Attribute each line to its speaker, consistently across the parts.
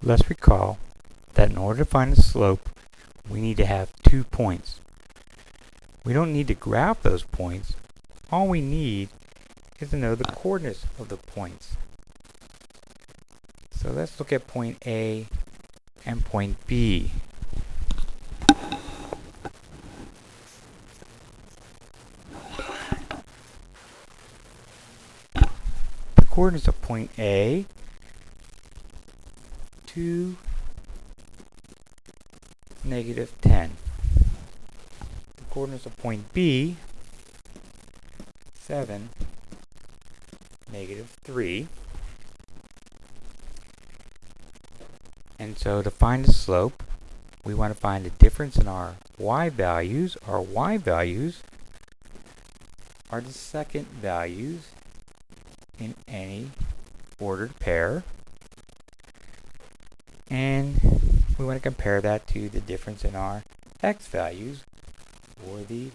Speaker 1: Let's recall that in order to find the slope, we need to have two points. We don't need to graph those points. All we need is to know the coordinates of the points. So let's look at point A and point B. The coordinates of point A 2, negative 10. The coordinates of point B, 7, negative 3. And so to find the slope, we want to find the difference in our y values. Our y values are the second values in any ordered pair and we want to compare that to the difference in our x values or the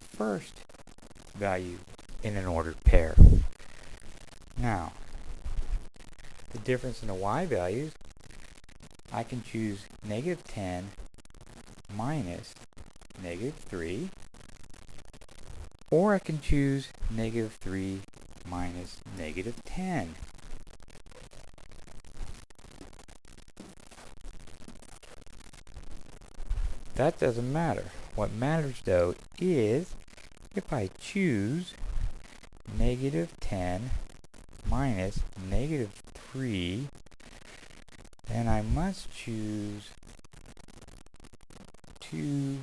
Speaker 1: first value in an ordered pair. Now, the difference in the y values, I can choose negative 10 minus negative 3, or I can choose negative 3 minus negative 10. That doesn't matter. What matters though is if I choose negative 10 minus negative 3, then I must choose 2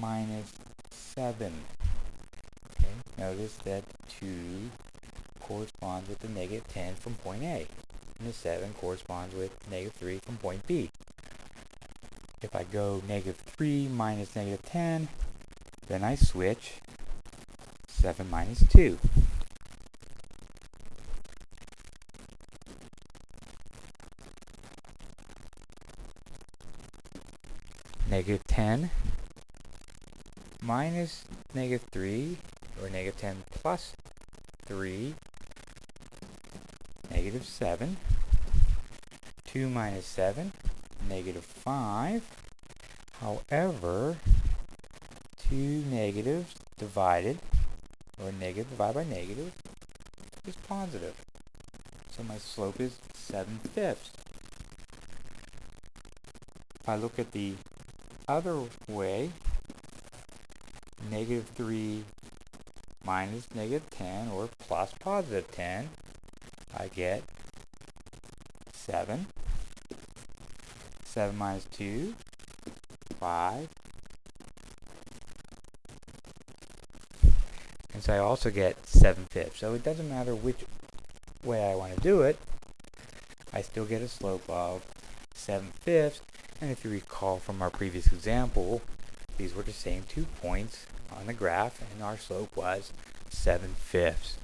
Speaker 1: minus 7. Okay, notice that 2 corresponds with the negative 10 from point A, and the 7 corresponds with negative 3 from point B. If I go negative 3 minus negative 10, then I switch 7 minus 2. Negative 10 minus negative 3, or negative 10 plus 3, negative 7. 2 minus 7, negative 5. However, two negatives divided, or negative divided by negative, is positive. So my slope is 7 fifths. If I look at the other way, negative 3 minus negative 10, or plus positive 10, I get 7 7 minus 2, 5. And so I also get 7 fifths. So it doesn't matter which way I want to do it, I still get a slope of 7 fifths. And if you recall from our previous example, these were the same two points on the graph, and our slope was 7 fifths.